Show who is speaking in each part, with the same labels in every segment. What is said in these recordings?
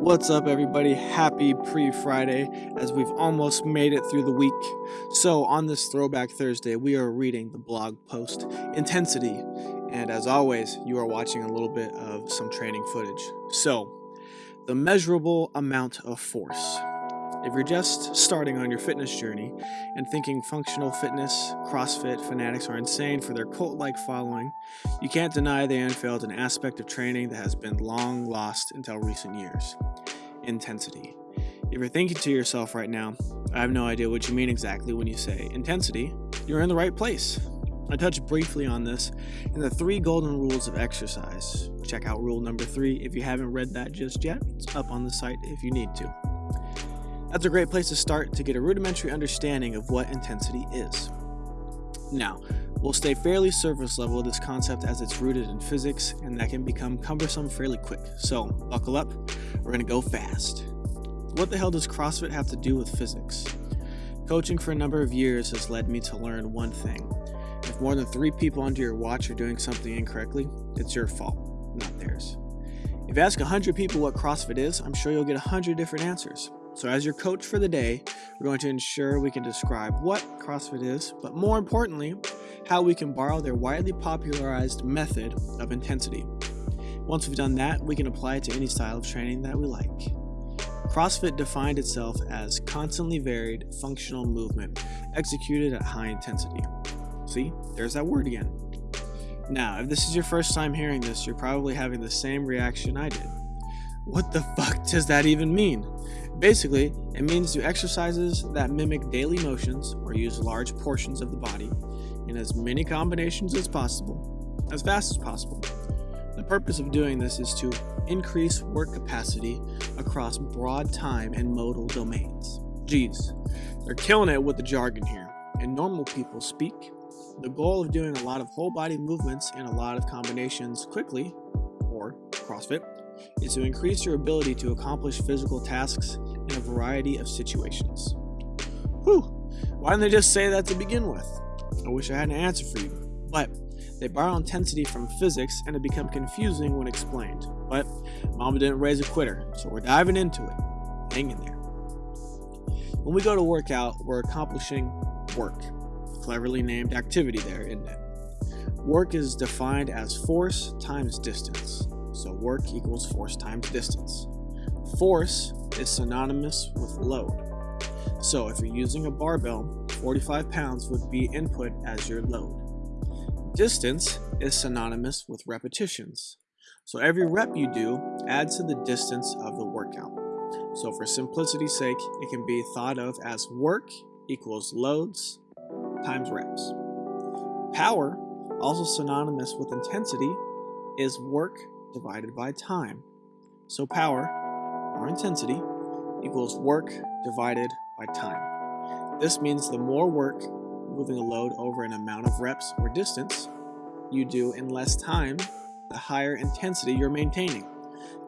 Speaker 1: What's up, everybody? Happy pre Friday as we've almost made it through the week. So, on this Throwback Thursday, we are reading the blog post Intensity. And as always, you are watching a little bit of some training footage. So, the measurable amount of force. If you're just starting on your fitness journey and thinking functional fitness, CrossFit fanatics are insane for their cult like following, you can't deny they unveiled an aspect of training that has been long lost until recent years intensity. If you're thinking to yourself right now, I have no idea what you mean exactly when you say intensity, you're in the right place. I touched briefly on this in the three golden rules of exercise. Check out rule number three if you haven't read that just yet. It's up on the site if you need to. That's a great place to start to get a rudimentary understanding of what intensity is. Now, we'll stay fairly surface level with this concept as it's rooted in physics and that can become cumbersome fairly quick. So, buckle up, we're gonna go fast. What the hell does CrossFit have to do with physics? Coaching for a number of years has led me to learn one thing. If more than three people under your watch are doing something incorrectly, it's your fault, not theirs. If you ask 100 people what CrossFit is, I'm sure you'll get 100 different answers. So, as your coach for the day, we're going to ensure we can describe what CrossFit is, but more importantly, how we can borrow their widely popularized method of intensity. Once we've done that, we can apply it to any style of training that we like. CrossFit defined itself as constantly varied functional movement executed at high intensity. See, there's that word again. Now, if this is your first time hearing this, you're probably having the same reaction I did. What the fuck does that even mean? Basically, it means do exercises that mimic daily motions or use large portions of the body in as many combinations as possible, as fast as possible. The purpose of doing this is to increase work capacity across broad time and modal domains. Geez, they're killing it with the jargon here. And normal people speak. The goal of doing a lot of whole body movements in a lot of combinations quickly, or CrossFit, is to increase your ability to accomplish physical tasks in a variety of situations. Whew, why didn't they just say that to begin with? I wish I had an answer for you, but they borrow intensity from physics and it become confusing when explained. But Mama didn't raise a quitter, so we're diving into it. Hang in there. When we go to work out, we're accomplishing work. Cleverly named activity there, isn't it? Work is defined as force times distance. So work equals force times distance. Force is synonymous with load. So if you're using a barbell, 45 pounds would be input as your load. Distance is synonymous with repetitions. So every rep you do adds to the distance of the workout. So for simplicity's sake, it can be thought of as work equals loads times reps. Power, also synonymous with intensity, is work divided by time. So power, or intensity, equals work divided by time. This means the more work moving a load over an amount of reps or distance you do in less time, the higher intensity you're maintaining.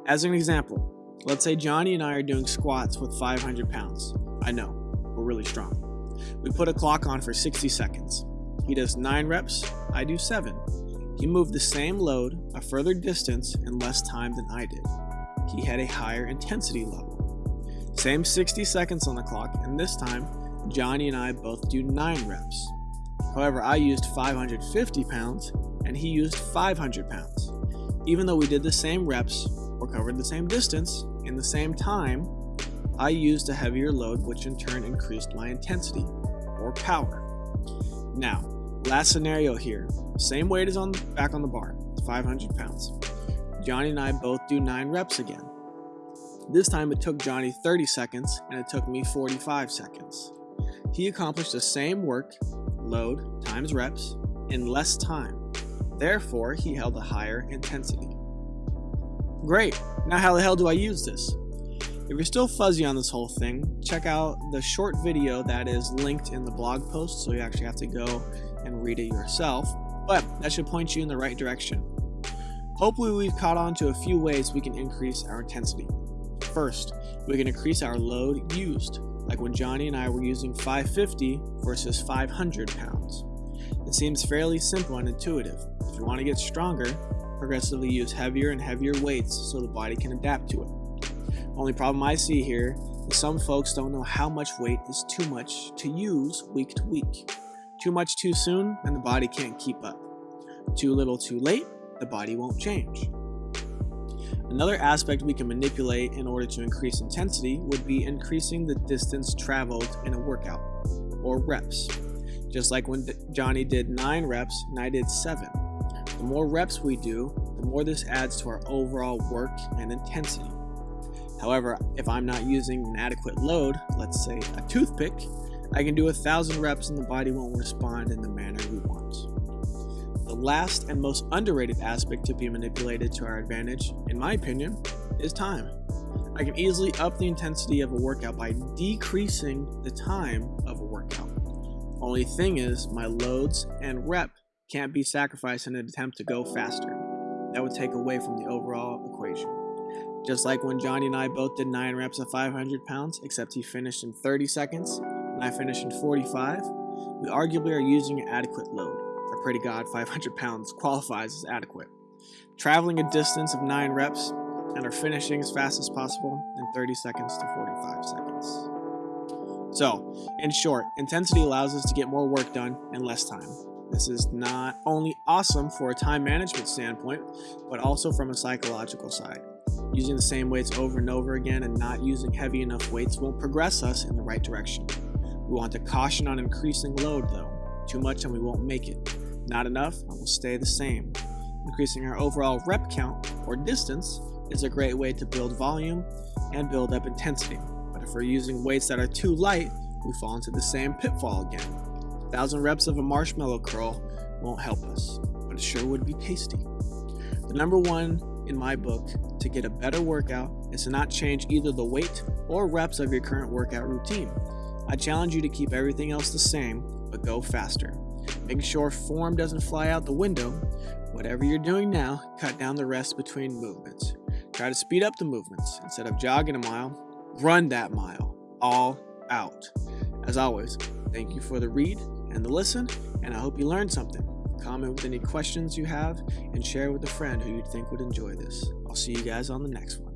Speaker 1: As an example, let's say Johnny and I are doing squats with 500 pounds. I know, we're really strong. We put a clock on for 60 seconds. He does 9 reps, I do 7. He moved the same load a further distance in less time than I did. He had a higher intensity level. Same 60 seconds on the clock, and this time, Johnny and I both do 9 reps. However, I used 550 pounds and he used 500 pounds. Even though we did the same reps or covered the same distance in the same time, I used a heavier load, which in turn increased my intensity or power. Now, last scenario here same weight as on back on the bar, 500 pounds. Johnny and I both do 9 reps again. This time it took Johnny 30 seconds and it took me 45 seconds. He accomplished the same work, load times reps, in less time. Therefore, he held a higher intensity. Great, now how the hell do I use this? If you're still fuzzy on this whole thing, check out the short video that is linked in the blog post so you actually have to go and read it yourself but that should point you in the right direction. Hopefully we've caught on to a few ways we can increase our intensity. First, we can increase our load used, like when Johnny and I were using 550 versus 500 pounds. It seems fairly simple and intuitive. If you want to get stronger, progressively use heavier and heavier weights so the body can adapt to it. Only problem I see here is some folks don't know how much weight is too much to use week to week. Too much too soon, and the body can't keep up. Too little too late, the body won't change. Another aspect we can manipulate in order to increase intensity would be increasing the distance traveled in a workout, or reps. Just like when Johnny did 9 reps and I did 7. The more reps we do, the more this adds to our overall work and intensity. However, if I'm not using an adequate load, let's say a toothpick, I can do a thousand reps and the body won't respond in the manner we want. The last and most underrated aspect to be manipulated to our advantage, in my opinion, is time. I can easily up the intensity of a workout by decreasing the time of a workout. Only thing is, my loads and rep can't be sacrificed in an attempt to go faster. That would take away from the overall equation. Just like when Johnny and I both did 9 reps of 500 pounds, except he finished in 30 seconds and I finished in 45, we arguably are using an adequate load. I pray to God 500 pounds qualifies as adequate. Traveling a distance of 9 reps and are finishing as fast as possible in 30 seconds to 45 seconds. So, in short, intensity allows us to get more work done in less time. This is not only awesome for a time management standpoint, but also from a psychological side. Using the same weights over and over again and not using heavy enough weights won't progress us in the right direction. We want to caution on increasing load though. Too much and we won't make it. Not enough and we'll stay the same. Increasing our overall rep count or distance is a great way to build volume and build up intensity. But if we're using weights that are too light, we fall into the same pitfall again. A thousand reps of a marshmallow curl won't help us, but it sure would be tasty. The number one in my book to get a better workout is to not change either the weight or reps of your current workout routine. I challenge you to keep everything else the same, but go faster. Make sure form doesn't fly out the window. Whatever you're doing now, cut down the rest between movements. Try to speed up the movements. Instead of jogging a mile, run that mile, all out. As always, thank you for the read and the listen, and I hope you learned something. Comment with any questions you have and share with a friend who you think would enjoy this. I'll see you guys on the next one.